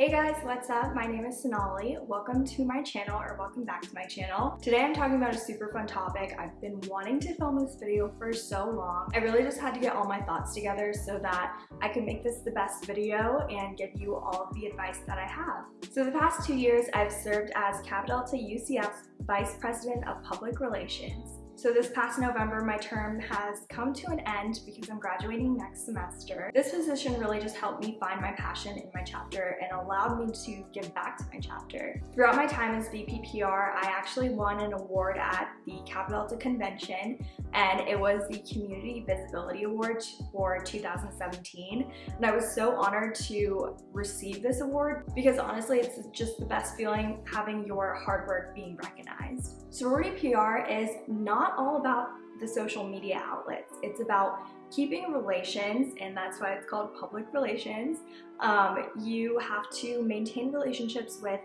Hey guys, what's up? My name is Sonali. Welcome to my channel or welcome back to my channel. Today I'm talking about a super fun topic. I've been wanting to film this video for so long. I really just had to get all my thoughts together so that I can make this the best video and give you all the advice that I have. So the past two years I've served as Kappa Delta UCF's Vice President of Public Relations. So this past November, my term has come to an end because I'm graduating next semester. This position really just helped me find my passion in my chapter and allowed me to give back to my chapter. Throughout my time as VPPR, I actually won an award at the Kappa Delta Convention and it was the Community Visibility Award for 2017. And I was so honored to receive this award because honestly, it's just the best feeling having your hard work being recognized. Sorority PR is not not all about the social media outlets. It's about keeping relations, and that's why it's called public relations. Um, you have to maintain relationships with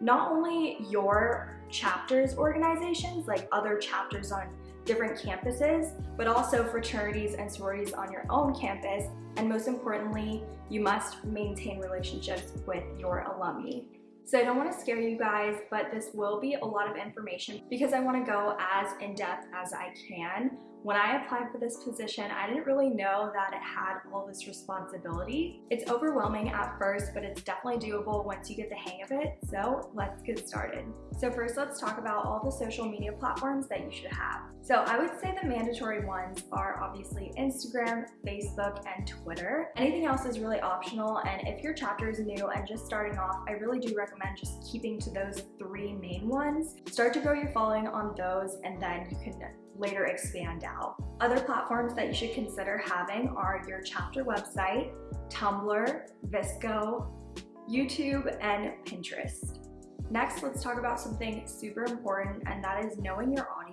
not only your chapters organizations, like other chapters on different campuses, but also fraternities and sororities on your own campus. And most importantly, you must maintain relationships with your alumni. So I don't want to scare you guys, but this will be a lot of information because I want to go as in-depth as I can when I applied for this position, I didn't really know that it had all this responsibility. It's overwhelming at first, but it's definitely doable once you get the hang of it. So let's get started. So first, let's talk about all the social media platforms that you should have. So I would say the mandatory ones are obviously Instagram, Facebook, and Twitter. Anything else is really optional, and if your chapter is new and just starting off, I really do recommend just keeping to those three main ones. Start to grow your following on those, and then you can later expand out. Other platforms that you should consider having are your chapter website, Tumblr, VSCO, YouTube, and Pinterest. Next, let's talk about something super important, and that is knowing your audience.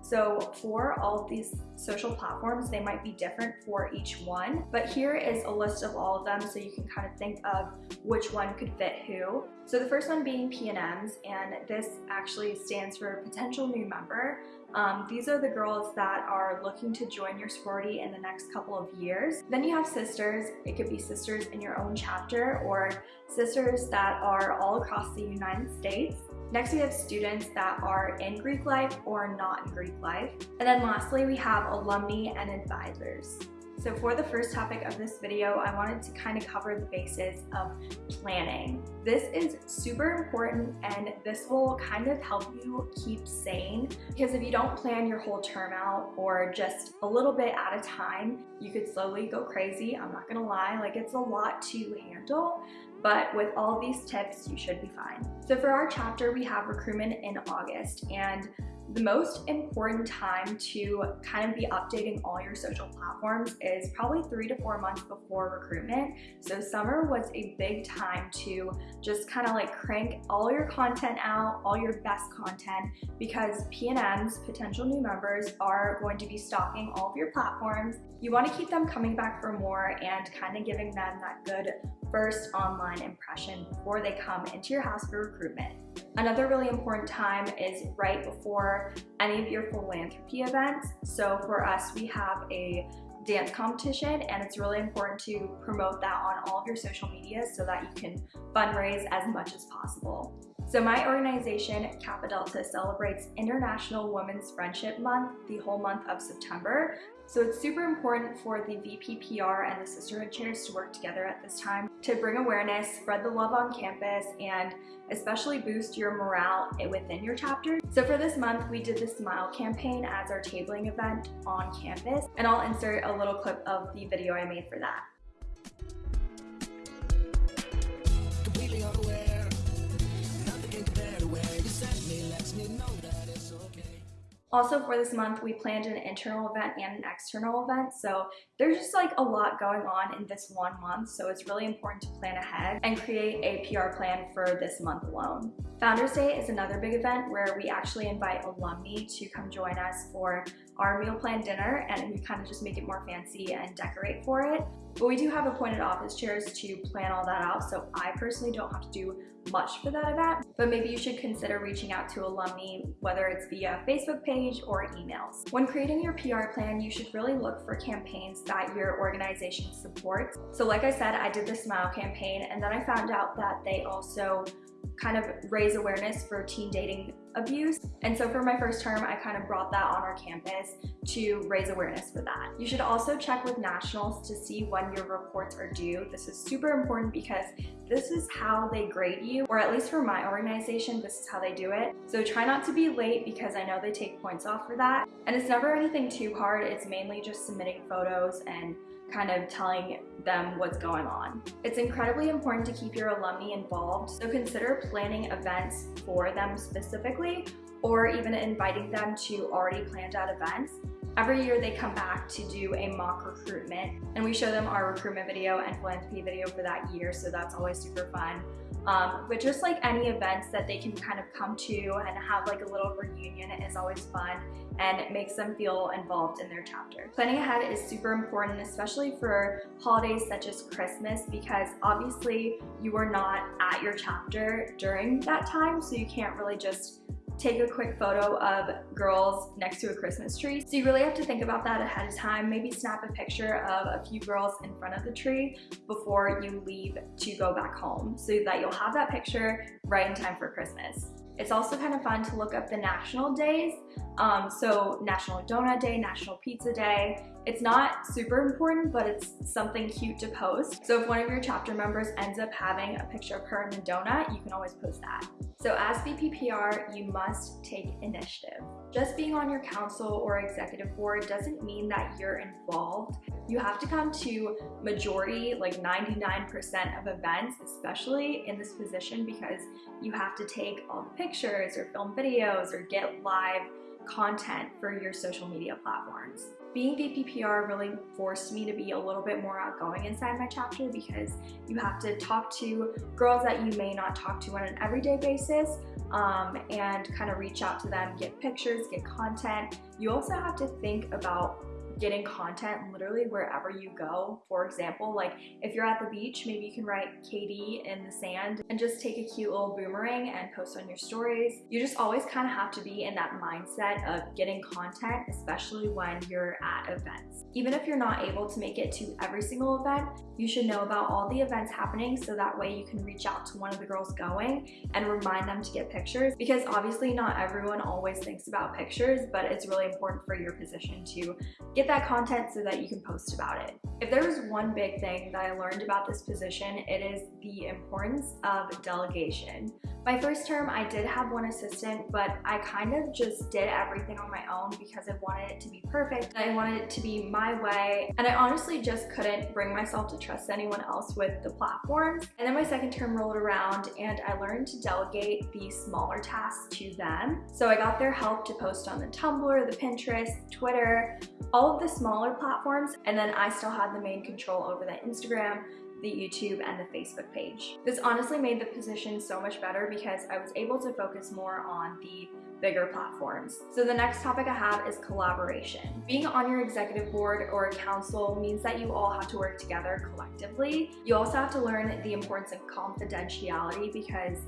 So for all of these social platforms, they might be different for each one, but here is a list of all of them so you can kind of think of which one could fit who. So the first one being PNMs, and this actually stands for Potential New Member. Um, these are the girls that are looking to join your sorority in the next couple of years. Then you have sisters. It could be sisters in your own chapter or sisters that are all across the United States. Next, we have students that are in Greek life or not in Greek life. And then lastly, we have alumni and advisors. So for the first topic of this video, I wanted to kind of cover the basis of planning. This is super important and this will kind of help you keep sane because if you don't plan your whole term out or just a little bit at a time, you could slowly go crazy. I'm not gonna lie, like it's a lot to handle, but with all these tips, you should be fine. So for our chapter, we have recruitment in August and the most important time to kind of be updating all your social platforms is probably three to four months before recruitment. So summer was a big time to just kind of like crank all your content out, all your best content, because PNMs, potential new members, are going to be stalking all of your platforms. You want to keep them coming back for more and kind of giving them that good first online impression before they come into your house for recruitment. Another really important time is right before any of your philanthropy events. So for us, we have a dance competition and it's really important to promote that on all of your social media so that you can fundraise as much as possible. So my organization, Kappa Delta, celebrates International Women's Friendship Month the whole month of September. So it's super important for the VPPR and the Sisterhood Chairs to work together at this time to bring awareness, spread the love on campus, and especially boost your morale within your chapter. So for this month, we did the Smile campaign as our tabling event on campus, and I'll insert a little clip of the video I made for that. Also for this month, we planned an internal event and an external event. So there's just like a lot going on in this one month. So it's really important to plan ahead and create a PR plan for this month alone. Founders Day is another big event where we actually invite alumni to come join us for our meal plan dinner and we kind of just make it more fancy and decorate for it. But we do have appointed office chairs to plan all that out, so I personally don't have to do much for that event, but maybe you should consider reaching out to alumni, whether it's via Facebook page or emails. When creating your PR plan, you should really look for campaigns that your organization supports. So like I said, I did the SMILE campaign and then I found out that they also kind of raise awareness for teen dating abuse. And so for my first term, I kind of brought that on our campus to raise awareness for that. You should also check with nationals to see when your reports are due. This is super important because this is how they grade you, or at least for my organization, this is how they do it. So try not to be late because I know they take points off for that. And it's never anything too hard. It's mainly just submitting photos and kind of telling them what's going on. It's incredibly important to keep your alumni involved, so consider planning events for them specifically or even inviting them to already planned out events. Every year they come back to do a mock recruitment and we show them our recruitment video and philanthropy video for that year, so that's always super fun. Um, but just like any events that they can kind of come to and have like a little reunion is always fun and it makes them feel involved in their chapter. Planning ahead is super important, especially for holidays such as Christmas, because obviously you are not at your chapter during that time, so you can't really just take a quick photo of girls next to a Christmas tree. So you really have to think about that ahead of time. Maybe snap a picture of a few girls in front of the tree before you leave to go back home so that you'll have that picture right in time for Christmas. It's also kind of fun to look up the national days. Um, so National Donut Day, National Pizza Day. It's not super important, but it's something cute to post. So if one of your chapter members ends up having a picture of her in a donut, you can always post that. So as VPPR, you must take initiative. Just being on your council or executive board doesn't mean that you're involved. You have to come to majority, like 99% of events, especially in this position because you have to take all the pictures or film videos or get live content for your social media platforms. Being VPPR really forced me to be a little bit more outgoing inside my chapter because you have to talk to girls that you may not talk to on an everyday basis um, and kind of reach out to them, get pictures, get content. You also have to think about getting content literally wherever you go. For example, like if you're at the beach, maybe you can write KD in the sand and just take a cute little boomerang and post on your stories. You just always kind of have to be in that mindset of getting content, especially when you're at events. Even if you're not able to make it to every single event, you should know about all the events happening so that way you can reach out to one of the girls going and remind them to get pictures because obviously not everyone always thinks about pictures, but it's really important for your position to get that content so that you can post about it. If there was one big thing that I learned about this position, it is the importance of delegation. My first term, I did have one assistant, but I kind of just did everything on my own because I wanted it to be perfect. I wanted it to be my way, and I honestly just couldn't bring myself to trust anyone else with the platforms. And then my second term rolled around and I learned to delegate the smaller tasks to them. So I got their help to post on the Tumblr, the Pinterest, Twitter, all the smaller platforms, and then I still had the main control over the Instagram, the YouTube, and the Facebook page. This honestly made the position so much better because I was able to focus more on the bigger platforms. So the next topic I have is collaboration. Being on your executive board or council means that you all have to work together collectively. You also have to learn the importance of confidentiality because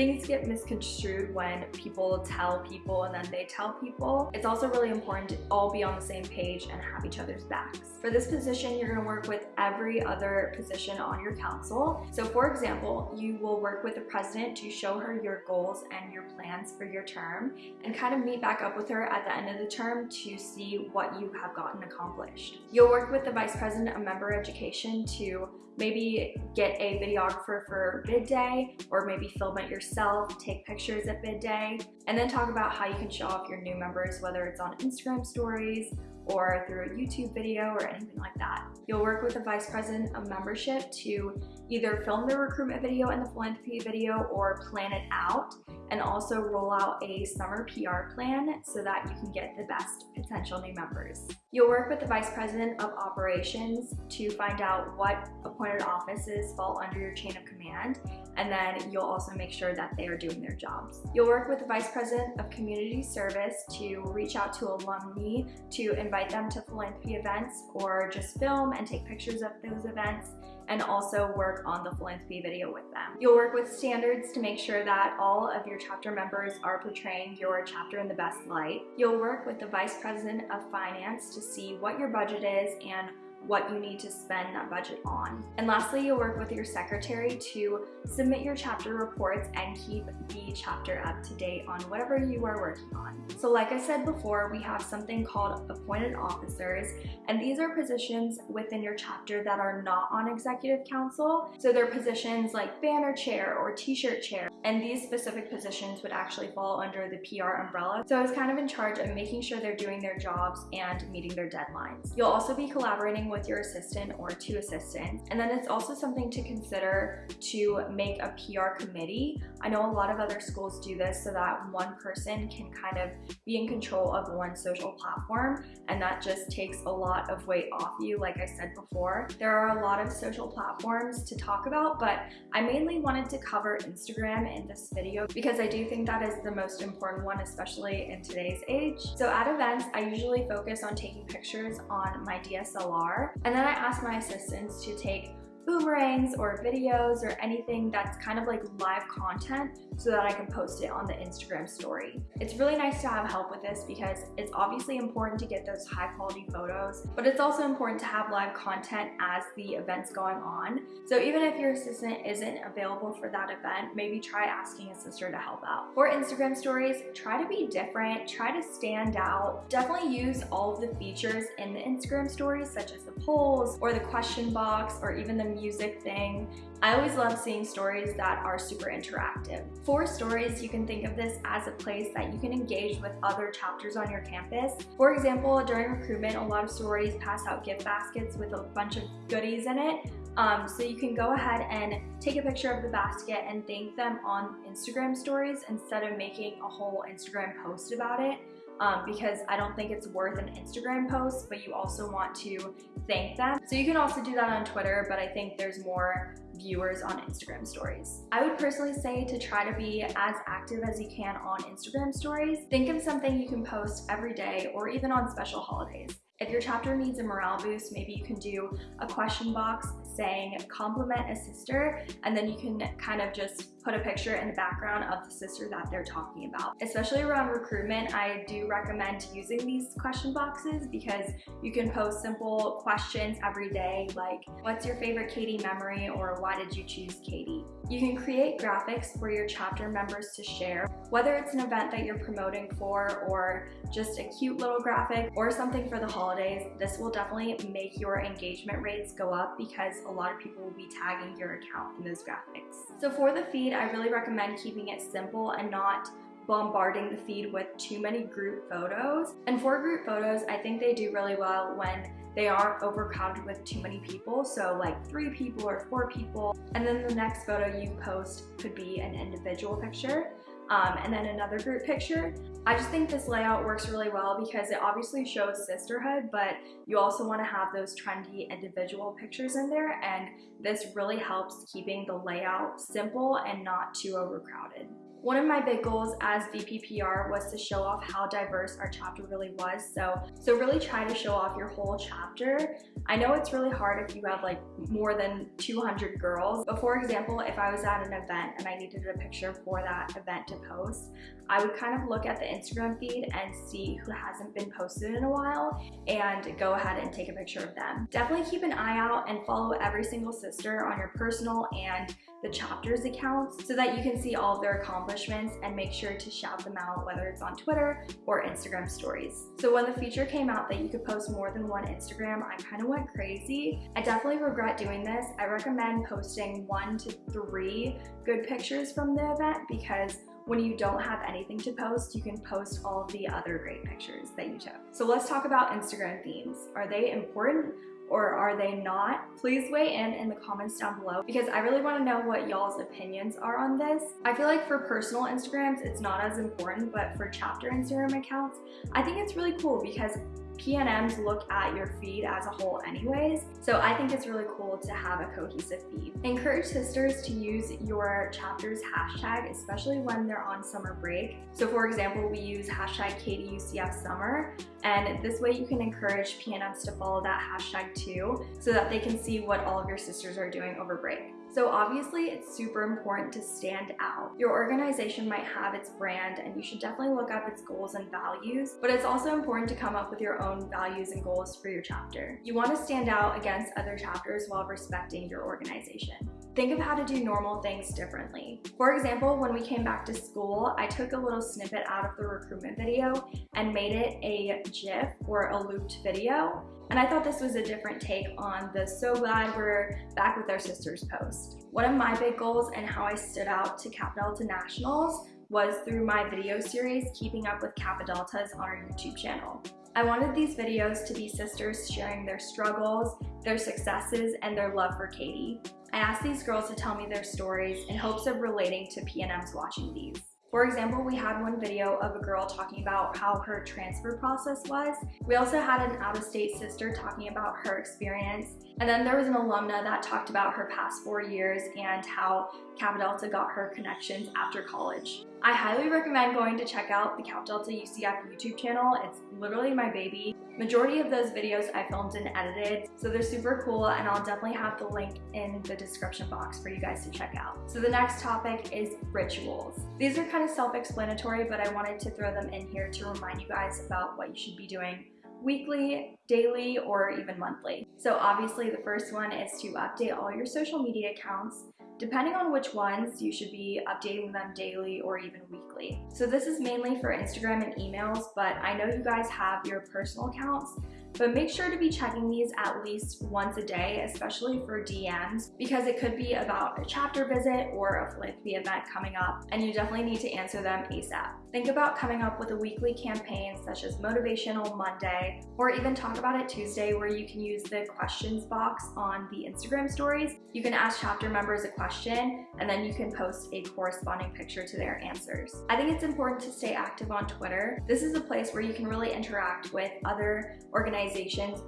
things get misconstrued when people tell people and then they tell people. It's also really important to all be on the same page and have each other's backs. For this position, you're gonna work with every other position on your council. So for example, you will work with the president to show her your goals and your plans for your term and kind of meet back up with her at the end of the term to see what you have gotten accomplished. You'll work with the vice president of member education to maybe get a videographer for bid day or maybe film it yourself, take pictures at bid day, and then talk about how you can show off your new members, whether it's on Instagram stories or through a YouTube video or anything like that. You'll work with the Vice President of Membership to either film the recruitment video and the philanthropy video or plan it out and also roll out a summer PR plan so that you can get the best potential new members. You'll work with the Vice President of Operations to find out what appointed offices fall under your chain of command and then you'll also make sure that they are doing their jobs. You'll work with the Vice President of Community Service to reach out to alumni to invite them to philanthropy events or just film and take pictures of those events and also work on the philanthropy video with them. You'll work with standards to make sure that all of your chapter members are portraying your chapter in the best light. You'll work with the Vice President of Finance to see what your budget is and what you need to spend that budget on. And lastly, you'll work with your secretary to submit your chapter reports and keep the chapter up to date on whatever you are working on. So like I said before, we have something called appointed officers, and these are positions within your chapter that are not on executive council. So they're positions like banner chair or t-shirt chair, and these specific positions would actually fall under the PR umbrella. So I was kind of in charge of making sure they're doing their jobs and meeting their deadlines. You'll also be collaborating with your assistant or two assistants. And then it's also something to consider to make a PR committee. I know a lot of other schools do this so that one person can kind of be in control of one social platform and that just takes a lot of weight off you like I said before. There are a lot of social platforms to talk about but I mainly wanted to cover Instagram in this video because I do think that is the most important one especially in today's age. So at events I usually focus on taking pictures on my DSLR and then I asked my assistants to take boomerangs or videos or anything that's kind of like live content so that I can post it on the Instagram story. It's really nice to have help with this because it's obviously important to get those high quality photos, but it's also important to have live content as the event's going on. So even if your assistant isn't available for that event, maybe try asking a sister to help out. For Instagram stories, try to be different, try to stand out. Definitely use all of the features in the Instagram stories such as the polls or the question box or even the music thing. I always love seeing stories that are super interactive. For stories, you can think of this as a place that you can engage with other chapters on your campus. For example, during recruitment, a lot of stories pass out gift baskets with a bunch of goodies in it. Um, so you can go ahead and take a picture of the basket and thank them on Instagram stories instead of making a whole Instagram post about it um, because I don't think it's worth an Instagram post, but you also want to thank them. So you can also do that on Twitter, but I think there's more viewers on Instagram stories. I would personally say to try to be as active as you can on Instagram stories. Think of something you can post every day or even on special holidays. If your chapter needs a morale boost, maybe you can do a question box saying compliment a sister and then you can kind of just put a picture in the background of the sister that they're talking about. Especially around recruitment, I do recommend using these question boxes because you can post simple questions every day like, what's your favorite KD memory or why did you choose KD? You can create graphics for your chapter members to share, whether it's an event that you're promoting for or just a cute little graphic or something for the holidays. This will definitely make your engagement rates go up because a lot of people will be tagging your account in those graphics. So for the feed, I really recommend keeping it simple and not bombarding the feed with too many group photos. And for group photos, I think they do really well when they aren't overcrowded with too many people. So like three people or four people. And then the next photo you post could be an individual picture. Um, and then another group picture. I just think this layout works really well because it obviously shows sisterhood, but you also want to have those trendy individual pictures in there, and this really helps keeping the layout simple and not too overcrowded. One of my big goals as VPPR was to show off how diverse our chapter really was. So, so really try to show off your whole chapter. I know it's really hard if you have like more than 200 girls. But for example, if I was at an event and I needed a picture for that event to post, I would kind of look at the Instagram feed and see who hasn't been posted in a while and go ahead and take a picture of them. Definitely keep an eye out and follow every single sister on your personal and the chapters accounts so that you can see all of their accomplishments and make sure to shout them out whether it's on Twitter or Instagram stories. So when the feature came out that you could post more than one Instagram, I kind of went crazy. I definitely regret doing this. I recommend posting one to three good pictures from the event because when you don't have anything to post, you can post all the other great pictures that you took. So let's talk about Instagram themes. Are they important or are they not? Please weigh in in the comments down below because I really want to know what y'all's opinions are on this. I feel like for personal Instagrams, it's not as important, but for chapter Instagram accounts, I think it's really cool because PNMs look at your feed as a whole anyways, so I think it's really cool to have a cohesive feed. Encourage sisters to use your chapter's hashtag, especially when they're on summer break. So for example, we use hashtag KDUCFSummer, and this way you can encourage PNMs to follow that hashtag too, so that they can see what all of your sisters are doing over break. So obviously it's super important to stand out. Your organization might have its brand and you should definitely look up its goals and values, but it's also important to come up with your own values and goals for your chapter. You want to stand out against other chapters while respecting your organization. Think of how to do normal things differently. For example, when we came back to school, I took a little snippet out of the recruitment video and made it a GIF or a looped video and I thought this was a different take on the so glad we're back with our sisters post. One of my big goals and how I stood out to Kappa Delta Nationals was through my video series, Keeping Up with Kappa Deltas on our YouTube channel. I wanted these videos to be sisters sharing their struggles, their successes, and their love for KD. I asked these girls to tell me their stories in hopes of relating to PNMs watching these. For example, we had one video of a girl talking about how her transfer process was. We also had an out-of-state sister talking about her experience. And then there was an alumna that talked about her past four years and how Kappa Delta got her connections after college. I highly recommend going to check out the Kappa Delta UCF YouTube channel. It's literally my baby. Majority of those videos I filmed and edited, so they're super cool and I'll definitely have the link in the description box for you guys to check out. So the next topic is rituals. These are kind of self-explanatory, but I wanted to throw them in here to remind you guys about what you should be doing weekly, daily, or even monthly. So obviously the first one is to update all your social media accounts Depending on which ones, you should be updating them daily or even weekly. So this is mainly for Instagram and emails, but I know you guys have your personal accounts, but make sure to be checking these at least once a day, especially for DMs, because it could be about a chapter visit or a philanthropy event coming up, and you definitely need to answer them ASAP. Think about coming up with a weekly campaign such as Motivational Monday, or even Talk About It Tuesday where you can use the questions box on the Instagram stories. You can ask chapter members a question, and then you can post a corresponding picture to their answers. I think it's important to stay active on Twitter. This is a place where you can really interact with other organizations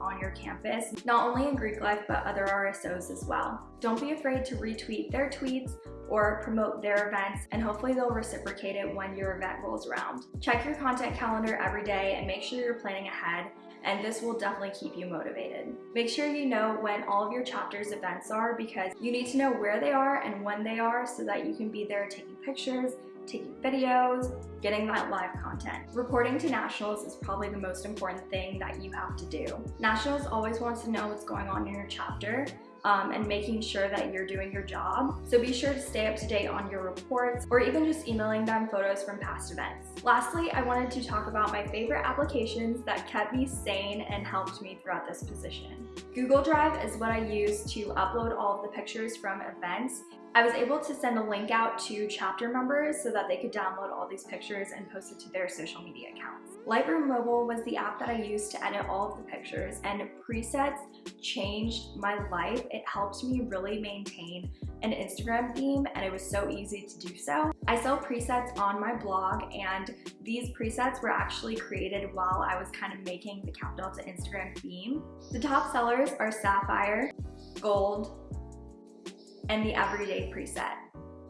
on your campus, not only in Greek life, but other RSOs as well. Don't be afraid to retweet their tweets or promote their events and hopefully they'll reciprocate it when your event rolls around. Check your content calendar every day and make sure you're planning ahead and this will definitely keep you motivated. Make sure you know when all of your chapters events are because you need to know where they are and when they are so that you can be there taking pictures, taking videos, getting that live content. Reporting to nationals is probably the most important thing that you have to do. Nationals always wants to know what's going on in your chapter, um, and making sure that you're doing your job. So be sure to stay up to date on your reports or even just emailing them photos from past events. Lastly, I wanted to talk about my favorite applications that kept me sane and helped me throughout this position. Google Drive is what I use to upload all of the pictures from events I was able to send a link out to chapter members so that they could download all these pictures and post it to their social media accounts. Lightroom Mobile was the app that I used to edit all of the pictures and presets changed my life. It helped me really maintain an Instagram theme and it was so easy to do so. I sell presets on my blog and these presets were actually created while I was kind of making the Kappa Delta Instagram theme. The top sellers are Sapphire, Gold, and the everyday preset.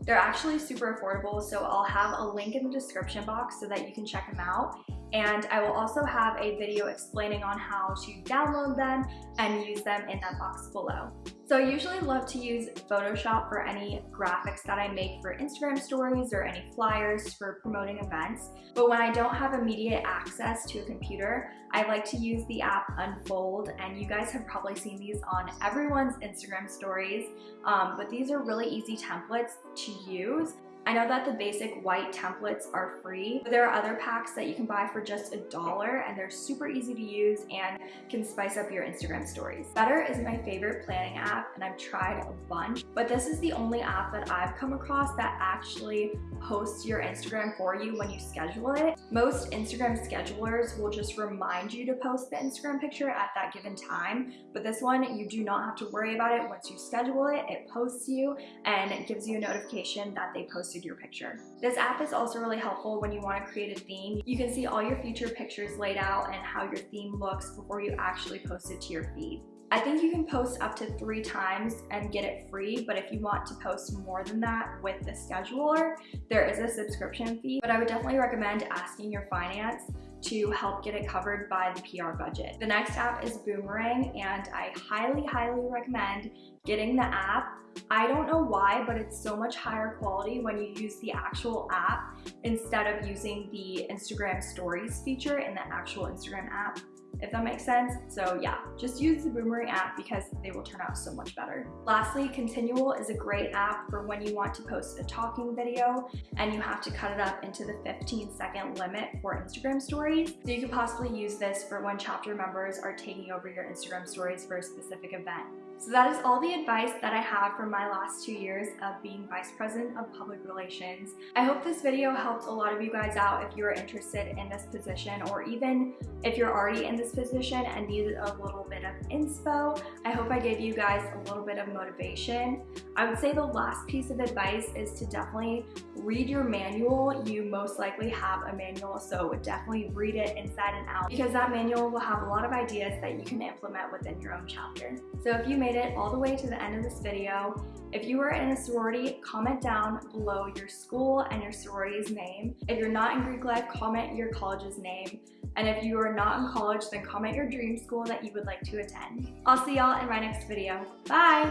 They're actually super affordable, so I'll have a link in the description box so that you can check them out. And I will also have a video explaining on how to download them and use them in that box below. So I usually love to use Photoshop for any graphics that I make for Instagram stories or any flyers for promoting events. But when I don't have immediate access to a computer, I like to use the app Unfold and you guys have probably seen these on everyone's Instagram stories. Um, but these are really easy templates to use I know that the basic white templates are free, but there are other packs that you can buy for just a dollar and they're super easy to use and can spice up your Instagram stories. Better is my favorite planning app and I've tried a bunch, but this is the only app that I've come across that actually posts your Instagram for you when you schedule it. Most Instagram schedulers will just remind you to post the Instagram picture at that given time, but this one you do not have to worry about it. Once you schedule it, it posts you and it gives you a notification that they posted posted your picture. This app is also really helpful when you want to create a theme. You can see all your future pictures laid out and how your theme looks before you actually post it to your feed. I think you can post up to three times and get it free, but if you want to post more than that with the scheduler, there is a subscription fee, but I would definitely recommend asking your finance to help get it covered by the PR budget. The next app is Boomerang, and I highly, highly recommend getting the app. I don't know why, but it's so much higher quality when you use the actual app instead of using the Instagram stories feature in the actual Instagram app if that makes sense. So yeah, just use the Boomerang app because they will turn out so much better. Lastly, Continual is a great app for when you want to post a talking video and you have to cut it up into the 15 second limit for Instagram stories. So you could possibly use this for when chapter members are taking over your Instagram stories for a specific event. So that is all the advice that I have from my last two years of being Vice President of Public Relations. I hope this video helped a lot of you guys out if you are interested in this position or even if you're already in this position and needed a little bit of inspo. I hope I gave you guys a little bit of motivation. I would say the last piece of advice is to definitely read your manual. You most likely have a manual, so definitely read it inside and out because that manual will have a lot of ideas that you can implement within your own chapter. So if you made made it all the way to the end of this video. If you are in a sorority, comment down below your school and your sorority's name. If you're not in Greek life, comment your college's name. And if you are not in college, then comment your dream school that you would like to attend. I'll see y'all in my next video. Bye!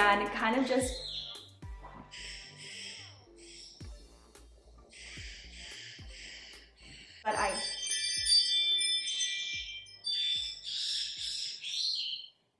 and kind of just but I